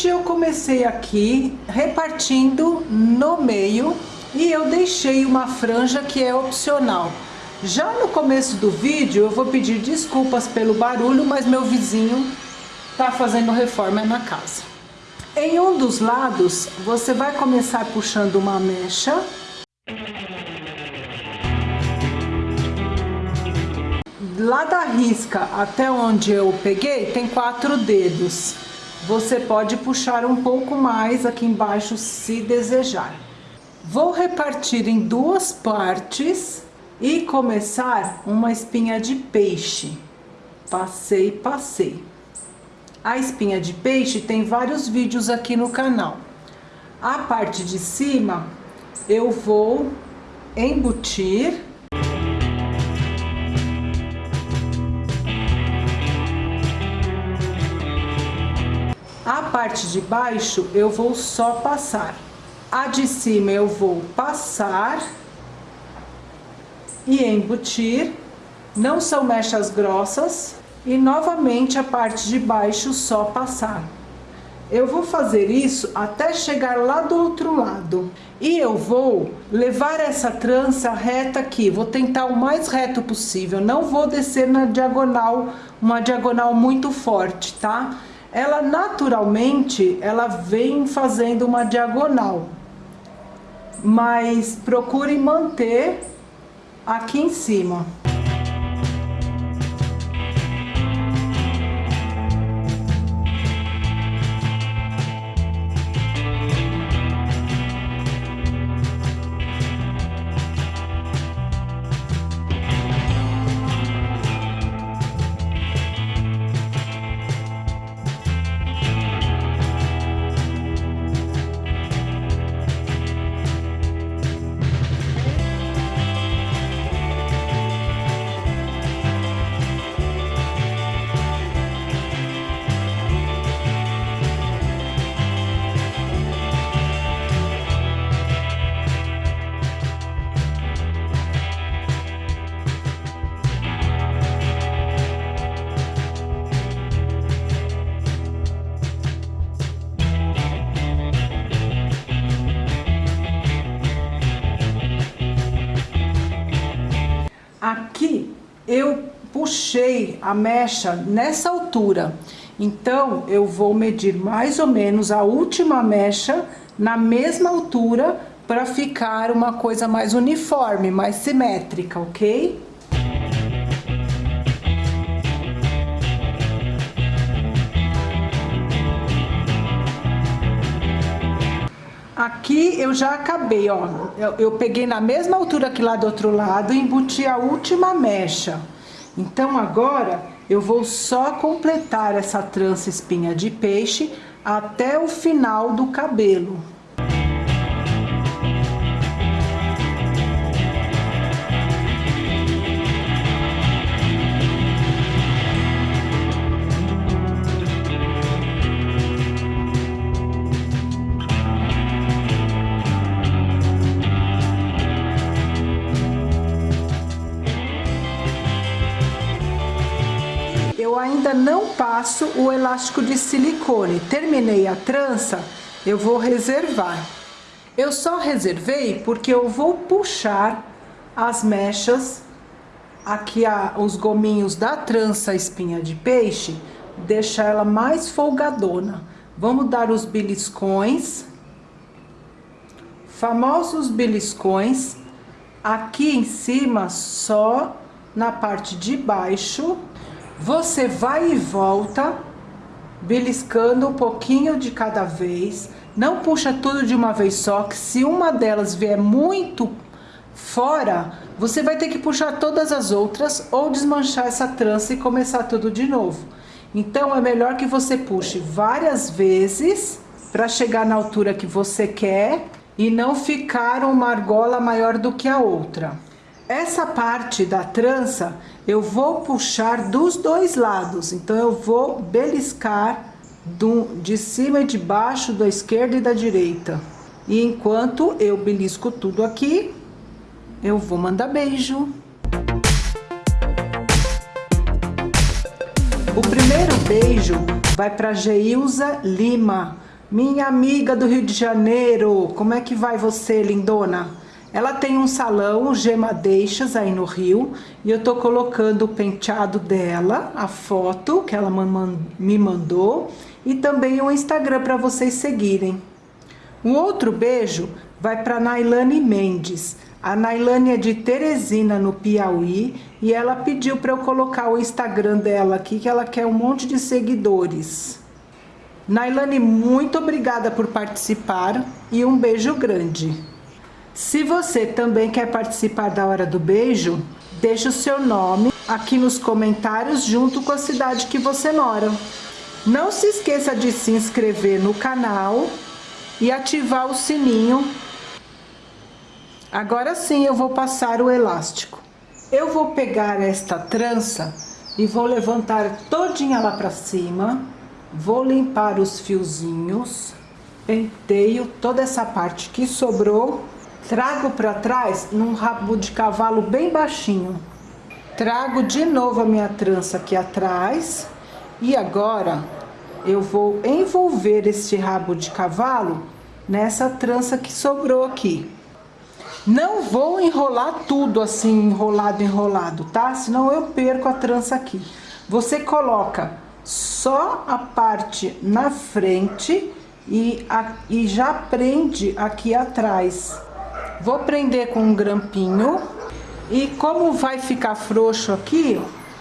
Gente, eu comecei aqui repartindo no meio e eu deixei uma franja que é opcional. Já no começo do vídeo eu vou pedir desculpas pelo barulho, mas meu vizinho tá fazendo reforma na casa. Em um dos lados, você vai começar puxando uma mecha. Lá da risca até onde eu peguei, tem quatro dedos. Você pode puxar um pouco mais aqui embaixo se desejar. Vou repartir em duas partes e começar uma espinha de peixe. Passei, passei. A espinha de peixe tem vários vídeos aqui no canal. A parte de cima eu vou embutir. Parte de baixo eu vou só passar. A de cima eu vou passar e embutir. Não são mechas grossas. E novamente a parte de baixo só passar. Eu vou fazer isso até chegar lá do outro lado. E eu vou levar essa trança reta aqui. Vou tentar o mais reto possível. Não vou descer na diagonal, uma diagonal muito forte, tá? Ela naturalmente, ela vem fazendo uma diagonal. Mas procure manter aqui em cima. Eu puxei a mecha nessa altura. Então, eu vou medir mais ou menos a última mecha na mesma altura para ficar uma coisa mais uniforme, mais simétrica, ok? Aqui eu já acabei, ó. Eu, eu, peguei na mesma altura que lá do outro lado e embuti a última mecha. Então agora eu vou só completar essa trança espinha de peixe até o final do cabelo. Não passo o elástico de silicone. Terminei a trança, eu vou reservar. Eu só reservei porque eu vou puxar as mechas, aqui a, os gominhos da trança espinha de peixe, deixar ela mais folgadona. Vamos dar os beliscões, famosos beliscões, aqui em cima só na parte de baixo você vai e volta, beliscando um pouquinho de cada vez. Não puxa tudo de uma vez só, que se uma delas vier muito fora, você vai ter que puxar todas as outras ou desmanchar essa trança e começar tudo de novo. Então, é melhor que você puxe várias vezes para chegar na altura que você quer e não ficar uma argola maior do que a outra. Essa parte da trança eu vou puxar dos dois lados, então eu vou beliscar do, de cima e de baixo, da esquerda e da direita. E enquanto eu belisco tudo aqui, eu vou mandar beijo. O primeiro beijo vai para Geilza Lima, Minha amiga do Rio de Janeiro, como é que vai você, lindona? Ela tem um salão, Gema Deixas, aí no Rio, e eu tô colocando o penteado dela, a foto que ela me mandou, e também o Instagram para vocês seguirem. Um outro beijo vai para Nailane Mendes. A Nailane é de Teresina, no Piauí, e ela pediu para eu colocar o Instagram dela aqui, que ela quer um monte de seguidores. Nailane, muito obrigada por participar e um beijo grande. Se você também quer participar da Hora do Beijo, deixe o seu nome aqui nos comentários junto com a cidade que você mora. Não se esqueça de se inscrever no canal e ativar o sininho. Agora sim eu vou passar o elástico. Eu vou pegar esta trança e vou levantar todinha lá pra cima. Vou limpar os fiozinhos. Penteio toda essa parte que sobrou. Trago pra trás num rabo de cavalo bem baixinho. Trago de novo a minha trança aqui atrás. E agora eu vou envolver este rabo de cavalo nessa trança que sobrou aqui. Não vou enrolar tudo assim, enrolado, enrolado, tá? Senão eu perco a trança aqui. Você coloca só a parte na frente e, a, e já prende aqui atrás. Vou prender com um grampinho e como vai ficar frouxo aqui,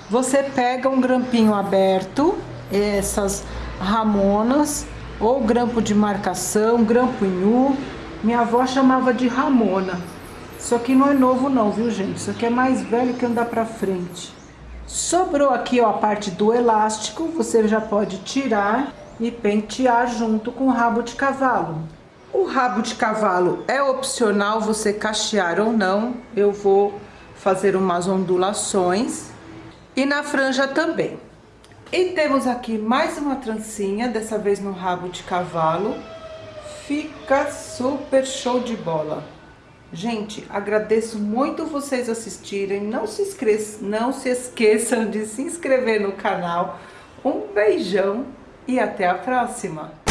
você pega um grampinho aberto, essas ramonas, ou grampo de marcação, grampo nu. Minha avó chamava de ramona. Isso aqui não é novo não, viu gente? Isso aqui é mais velho que andar pra frente. Sobrou aqui ó, a parte do elástico, você já pode tirar e pentear junto com o rabo de cavalo. O rabo de cavalo é opcional você cachear ou não. Eu vou fazer umas ondulações. E na franja também. E temos aqui mais uma trancinha, dessa vez no rabo de cavalo. Fica super show de bola. Gente, agradeço muito vocês assistirem. Não se, não se esqueçam de se inscrever no canal. Um beijão e até a próxima!